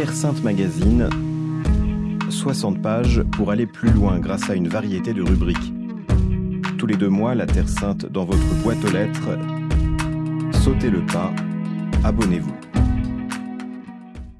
Terre Sainte Magazine, 60 pages pour aller plus loin grâce à une variété de rubriques. Tous les deux mois, la Terre Sainte dans votre boîte aux lettres. Sautez le pas, abonnez-vous.